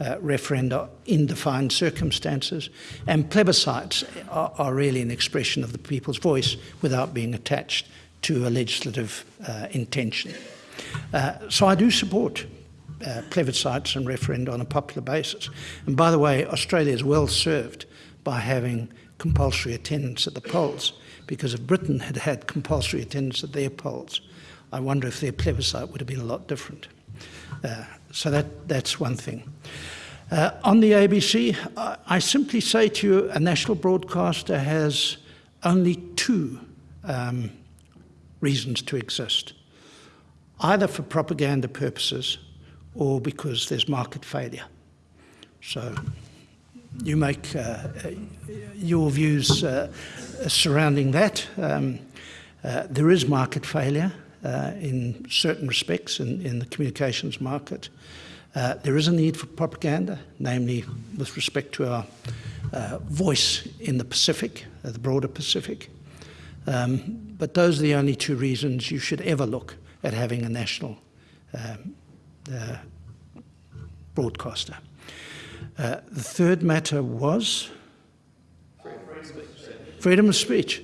uh, referenda in defined circumstances, and plebiscites are, are, really an expression of the people's voice without being attached to a legislative uh, intention. Uh, so I do support uh, plebiscites and referenda on a popular basis. And by the way, Australia is well served by having compulsory attendance at the polls, because if Britain had had compulsory attendance at their polls, I wonder if their plebiscite would have been a lot different. Uh, so that, that's one thing. Uh, on the ABC, I, I, simply say to you, a national broadcaster has only two um, reasons to exist. Either for propaganda purposes or because there's market failure. So you make uh, your views uh, surrounding that. Um, uh, there is market failure uh, in certain respects in, in, the communications market. Uh, there is a need for propaganda, namely with respect to our voice in the Pacific, the broader Pacific. Um, but those are the only two reasons you should ever look at having a national um, uh, broadcaster. Uh, the third matter was Freedom of speech. freedom of speech.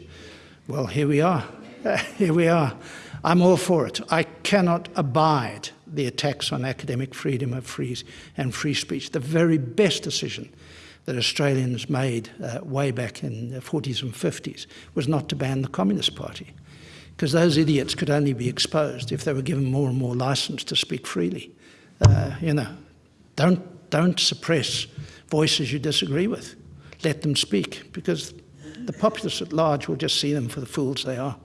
Well, here we are. here we are. I'm all for it. I cannot abide the attacks on academic freedom of free and free speech. The very best decision that Australians made uh, way back in the 40s and 50s was not to ban the Communist Party, because those idiots could only be exposed if they were given more and more license to speak freely. Uh, you know, don't, don't suppress voices you disagree with. Let them speak, because the populace at large will just see them for the fools they are.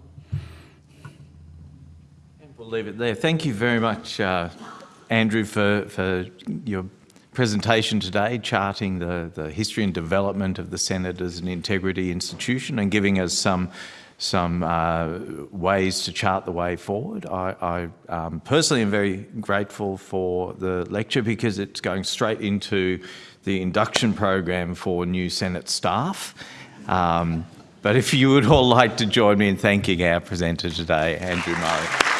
We'll leave it there. Thank you very much, uh, Andrew, for, for your presentation today, charting the, the history and development of the Senate as an integrity institution and giving us some some uh, ways to chart the way forward. I, I um, personally am very grateful for the lecture because it's going straight into the induction program for new Senate staff. Um, but if you would all like to join me in thanking our presenter today, Andrew Murray.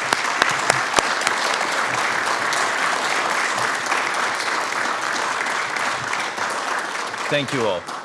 Thank you all.